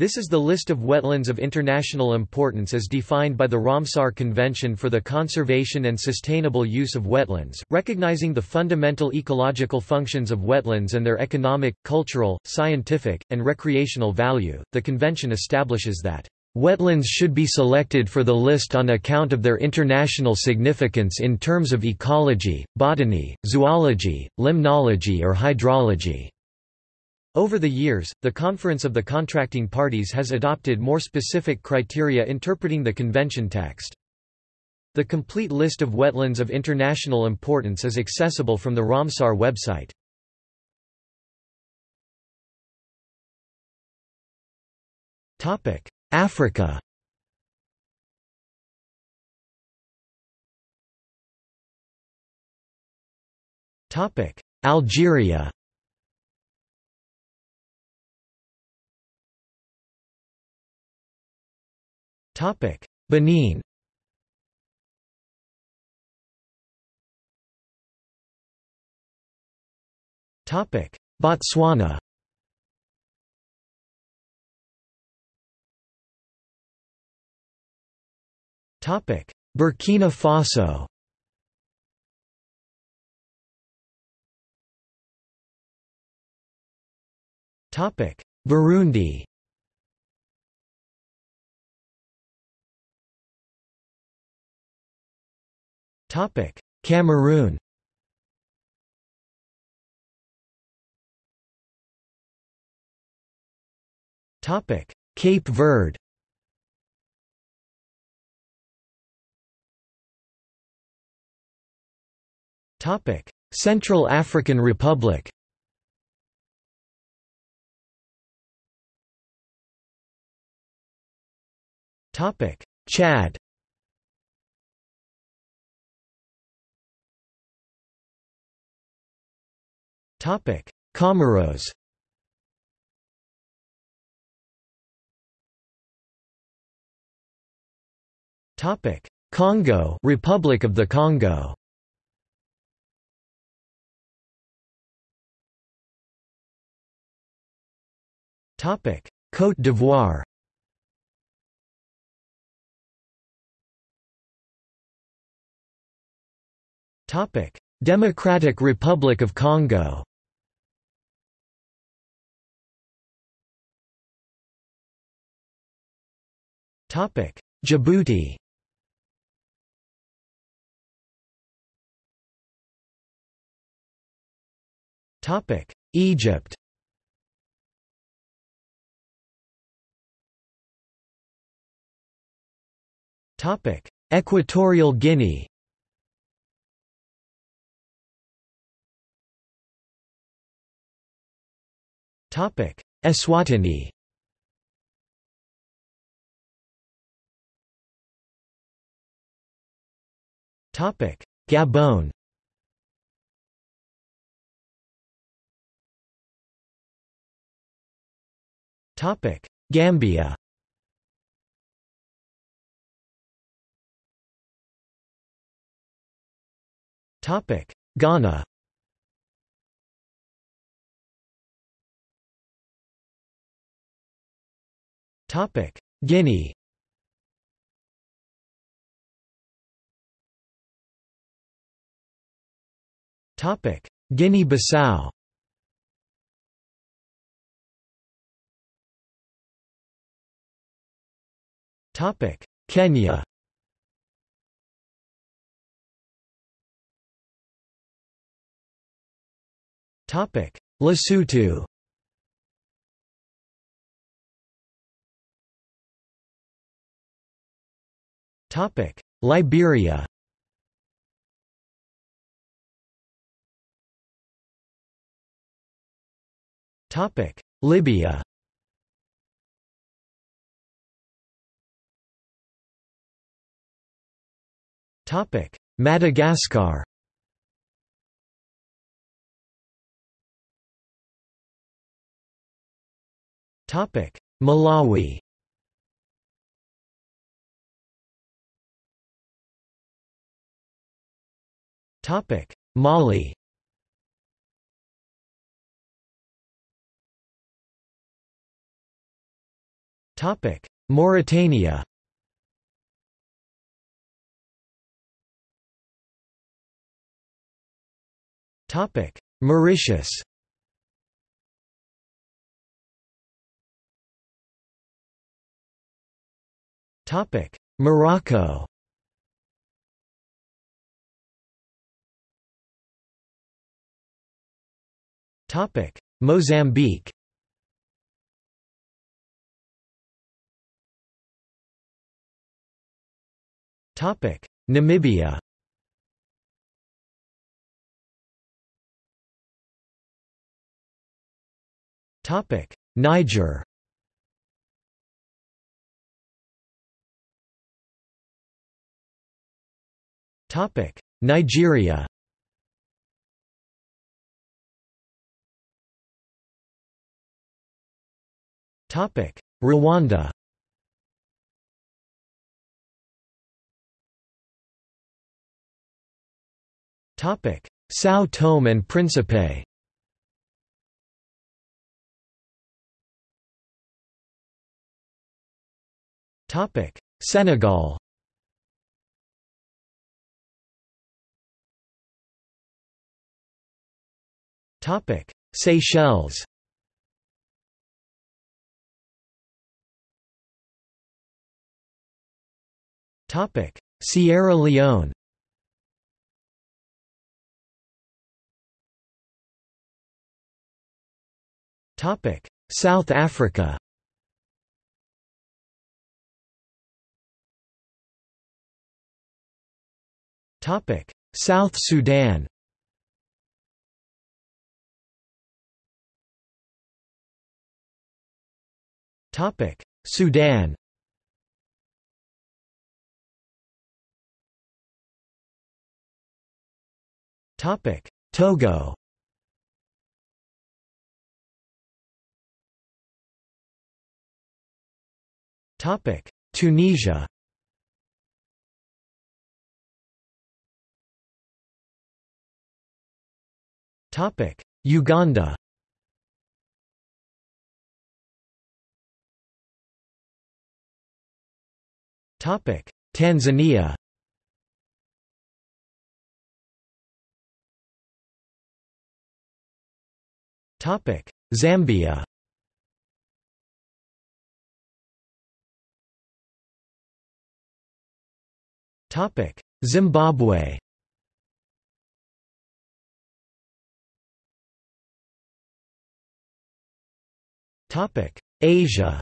This is the list of wetlands of international importance as defined by the Ramsar Convention for the Conservation and Sustainable Use of Wetlands, recognizing the fundamental ecological functions of wetlands and their economic, cultural, scientific, and recreational value. The convention establishes that Wetlands should be selected for the list on account of their international significance in terms of ecology, botany, zoology, limnology or hydrology. Over the years, the Conference of the Contracting Parties has adopted more specific criteria interpreting the convention text. The complete list of wetlands of international importance is accessible from the Ramsar website. Africa Algeria Benin. Topic: Botswana. Topic: Burkina Faso. Topic: Burundi. Topic: Cameroon. Topic: Cape Verde. Topic: Central African Republic. Topic: Chad. Topic: Comoros. Topic: Congo, Republic of the Congo. Topic: Côte d'Ivoire. Topic: Democratic Republic of Congo. Topic: Djibouti. Topic: Egypt. Topic: Equatorial Guinea. Topic: Eswatini. Gabon. Topic: Gambia. Topic: Ghana. Topic: Guinea. Guinea-Bissau. Topic: Kenya. Topic: Lesotho. Topic: Liberia. Topic: Libya. Topic: Madagascar. Topic: Malawi. Topic: Mali. Mauritania. Topic: Mauritius. Topic: Morocco. Topic: Mozambique. Namibia. Niger. Nigeria. Topic: Rwanda. São Tome and Príncipe. Topic: Senegal. Topic: Seychelles. Topic: Sierra Leone. Topic: South Africa. Topic: South Sudan. Topic: Sudan. Topic: Togo. Topic: Tunisia. Topic: Uganda. Topic: Tanzania. Topic: Zambia. Topic: Zimbabwe. Topic: Asia.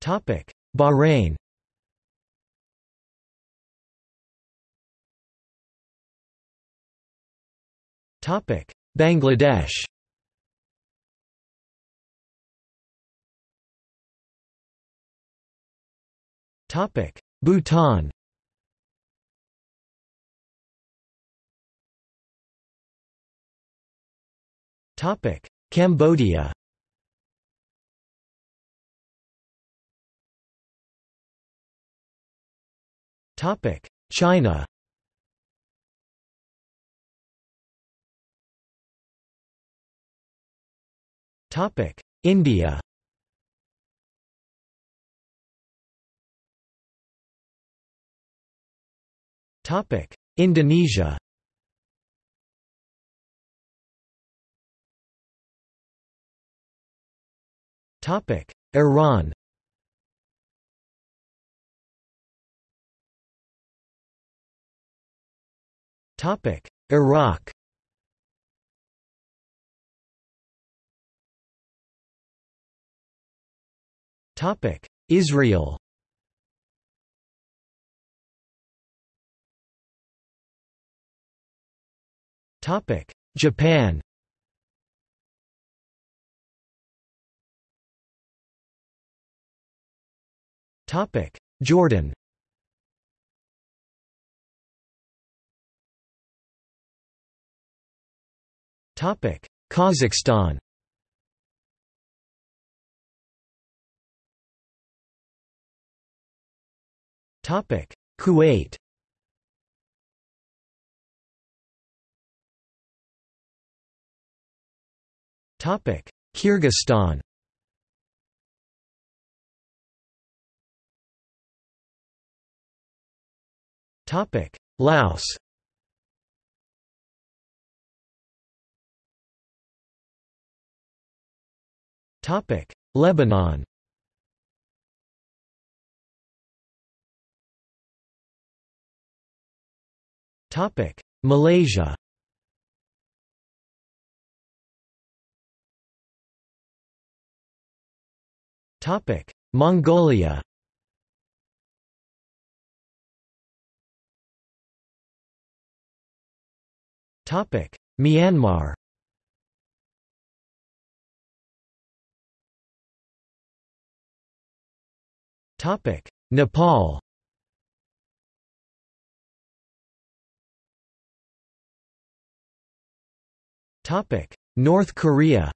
Topic: Bahrain. Topic: Bangladesh. Topic: Bhutan. Topic: Cambodia. Topic: China. Topic: India. Indonesia. Topic: Iran. Topic: Iraq. Topic: Israel. Topic: Japan. Topic: Jordan. Topic: Kazakhstan. Topic: Kuwait. Kyrgyzstan. Topic. Laos. Topic. Lebanon. Topic. Malaysia Mongolia. Topic: Myanmar. Topic: Nepal. Topic: North Korea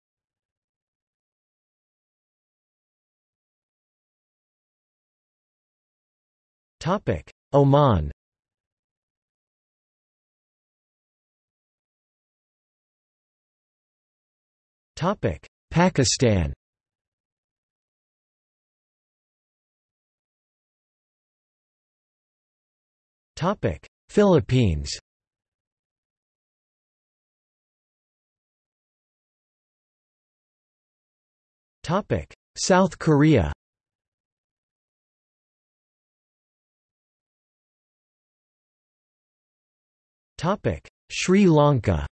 Oman. Topic: Pakistan. Topic: Philippines. Topic: South Korea Sri Lanka.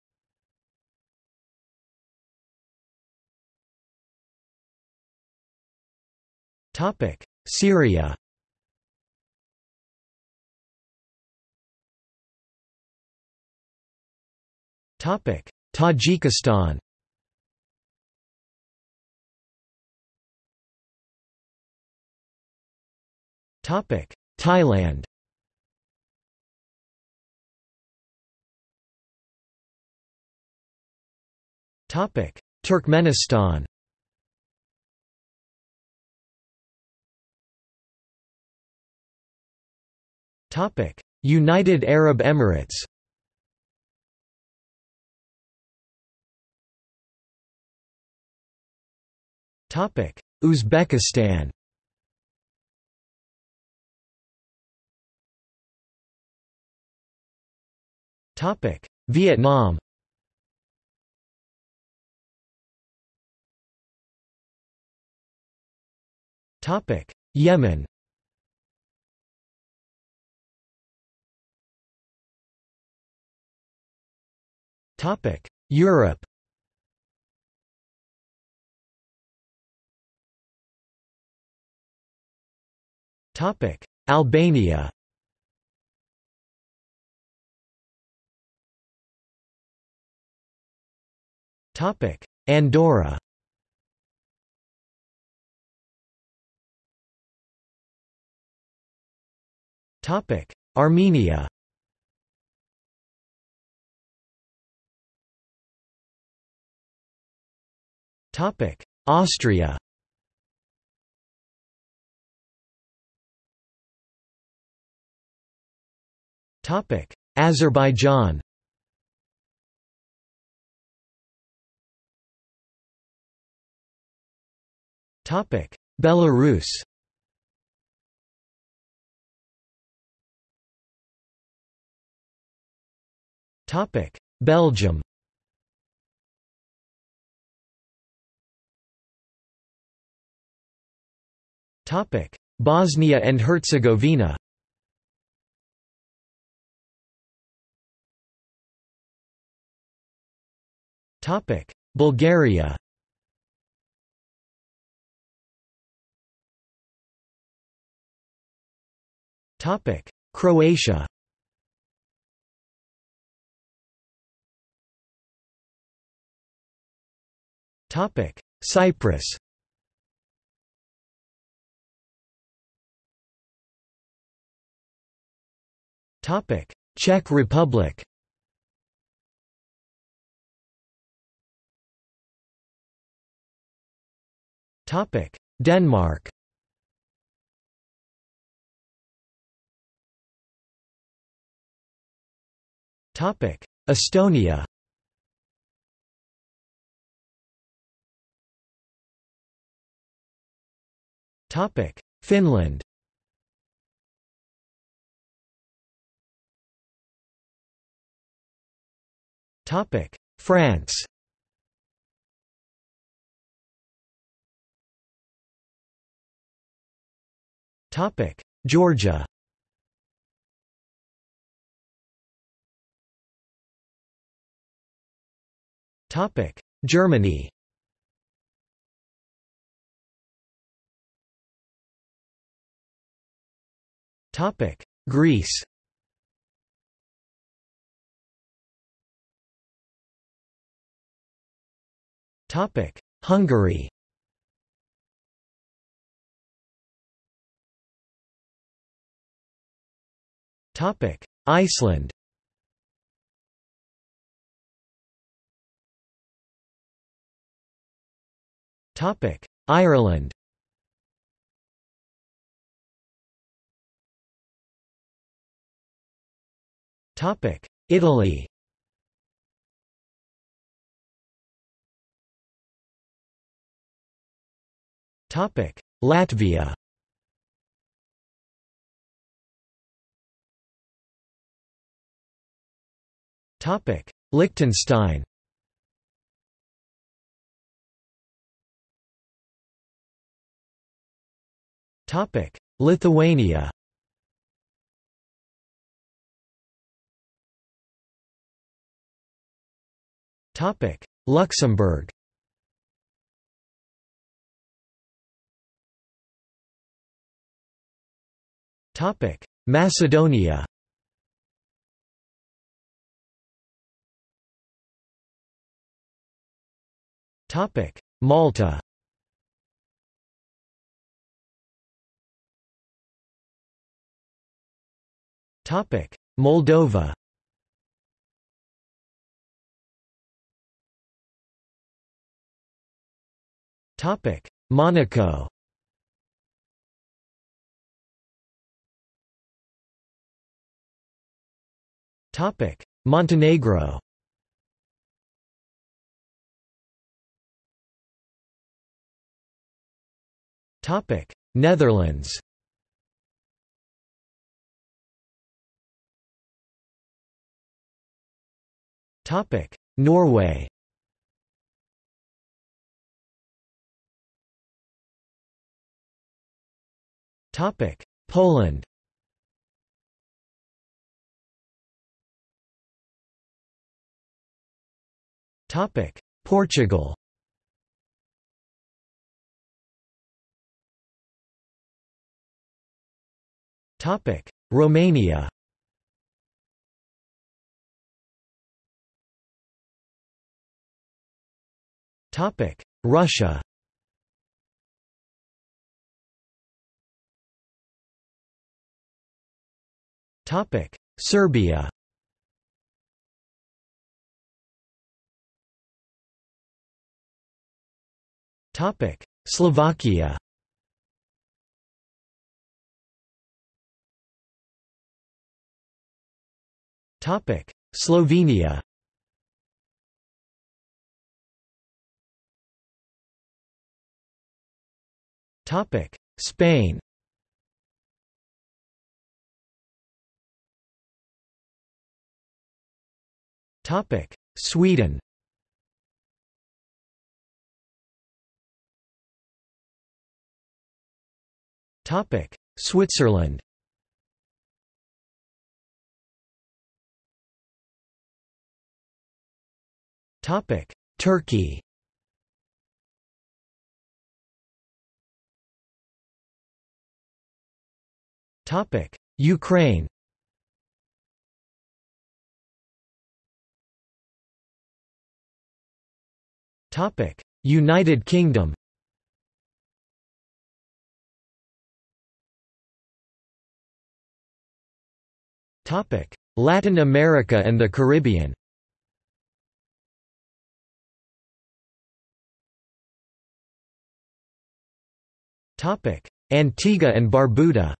Topic: Syria. Topic: Tajikistan. Topic: Thailand Turkmenistan. United Arab Emirates. Uzbekistan. Vietnam Yemen. Topic: Europe. Topic: Albania. Topic: Andorra Armenia. Austria. Topic: Azerbaijan. Topic: Belarus Belgium. Topic: Bosnia and Herzegovina. Topic: Bulgaria. Topic: Croatia Cyprus. Topic: Czech Republic. Topic: Denmark. Topic: Estonia Finland. Topic: France. Topic: Georgia. Topic: Germany Greece. Topic: Hungary. Topic: Iceland. Topic: Ireland Italy. Topic: Latvia. Topic: Liechtenstein. Topic: Lithuania Luxembourg. Topic: Macedonia. Topic: Malta. Topic: Moldova Monaco. Topic: Montenegro. Topic: Netherlands. Topic: Norway Poland. Topic: Portugal. Topic: Romania. Topic: Russia Serbia. Topic: Slovakia. Topic: Slovenia. Topic: Spain Sweden. Topic: Switzerland. Topic: Turkey. Topic: Ukraine United Kingdom. Latin America and the Caribbean. Antigua and Barbuda.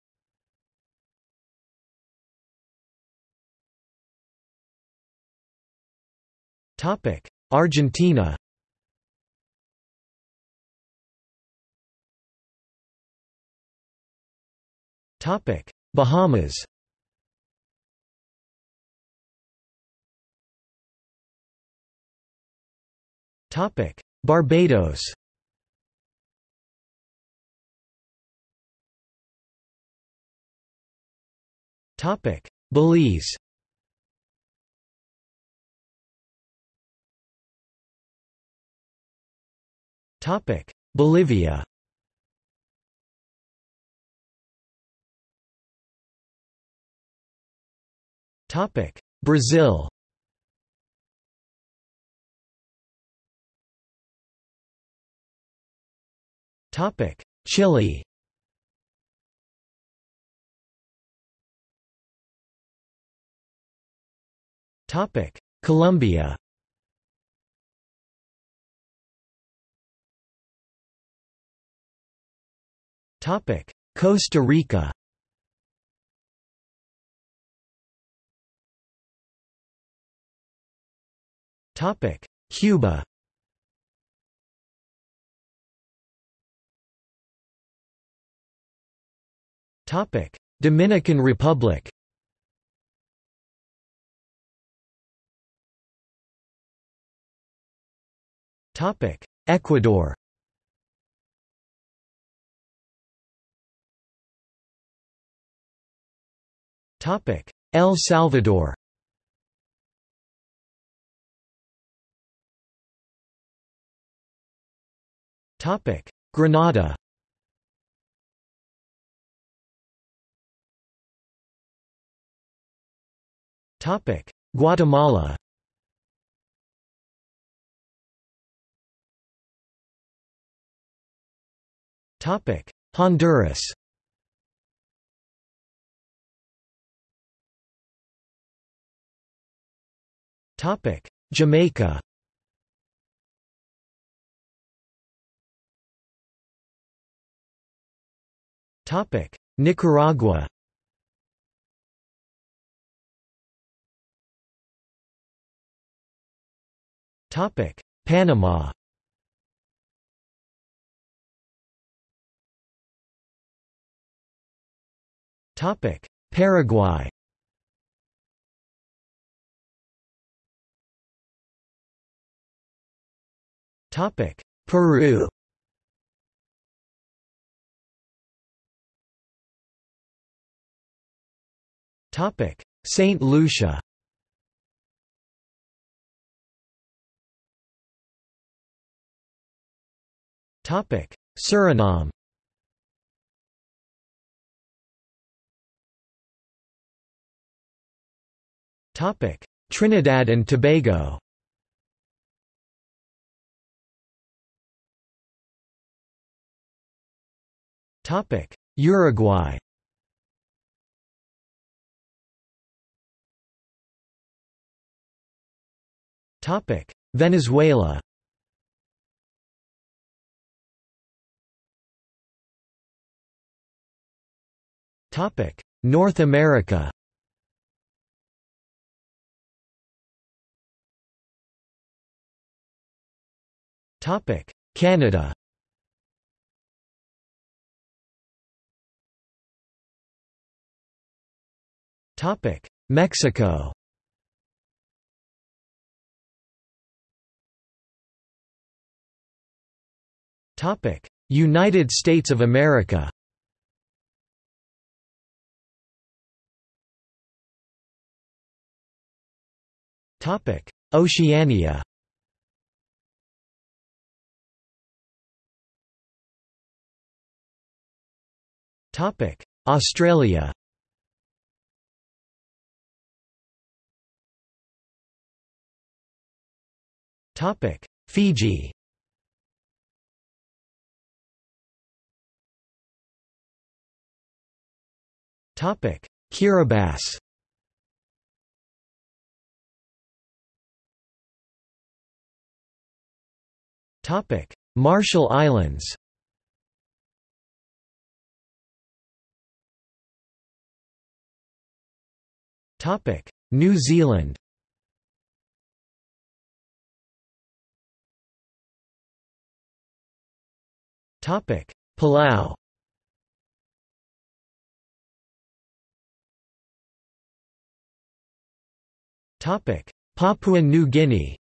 Argentina Bahamas. Barbados. Belize. Topic: Bolivia Brazil. Topic: Chile. Topic: Colombia. Topic: Costa Rica Cuba. Topic: Dominican Republic. Topic: Ecuador. Topic: El Salvador Grenada Guatemala. Topic: Honduras. Topic: Jamaica Nicaragua. Topic: Panama. Topic: Paraguay. Topic: Peru Saint Lucia. Topic: Suriname. Topic: Trinidad and Tobago. Topic: Uruguay Venezuela. North America. Canada. Mexico United States of America. Oceania. Australia. Fiji Kiribati. Topic: Marshall Islands. Topic: New Zealand. Topic: Palau Papua New Guinea.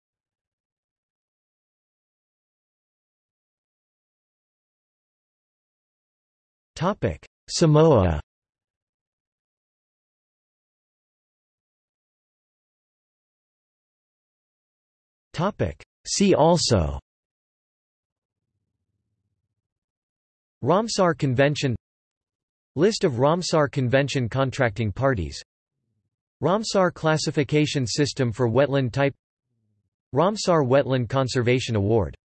Samoa. See also. Ramsar Convention. List of Ramsar Convention contracting parties Ramsar classification system for wetland type Ramsar Wetland Conservation Award